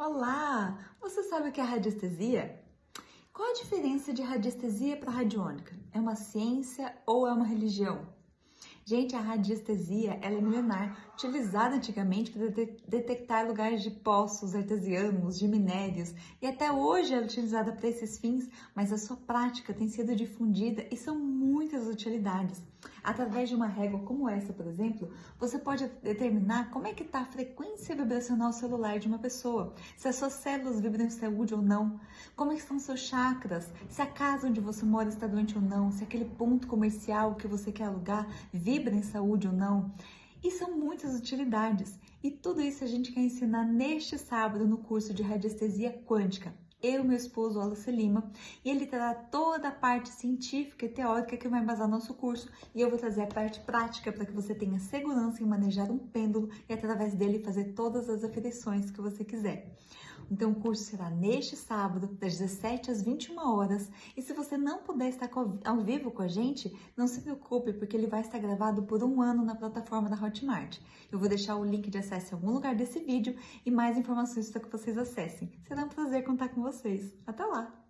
Olá! Você sabe o que é radiestesia? Qual a diferença de radiestesia para radiônica? É uma ciência ou é uma religião? Gente, a radiestesia ela é milenar, utilizada antigamente para detectar lugares de poços artesianos, de minérios, e até hoje é utilizada para esses fins, mas a sua prática tem sido difundida e são muitas utilidades. Através de uma régua como essa, por exemplo, você pode determinar como é que está a frequência vibracional celular de uma pessoa, se as suas células vibram em saúde ou não, como estão seus chakras, se a casa onde você mora está doente ou não, se aquele ponto comercial que você quer alugar vibra vibra em saúde ou não. E são muitas utilidades. E tudo isso a gente quer ensinar neste sábado no curso de radiestesia quântica. Eu e meu esposo, Wallace Lima, e ele terá toda a parte científica e teórica que vai embasar nosso curso, e eu vou trazer a parte prática para que você tenha segurança em manejar um pêndulo e através dele fazer todas as aferições que você quiser. Então, o curso será neste sábado, das 17 às 21 horas. E se você não puder estar ao vivo com a gente, não se preocupe, porque ele vai estar gravado por um ano na plataforma da Hotmart. Eu vou deixar o link de acesso em algum lugar desse vídeo e mais informações para que vocês acessem. Será um prazer contar com vocês. Até lá!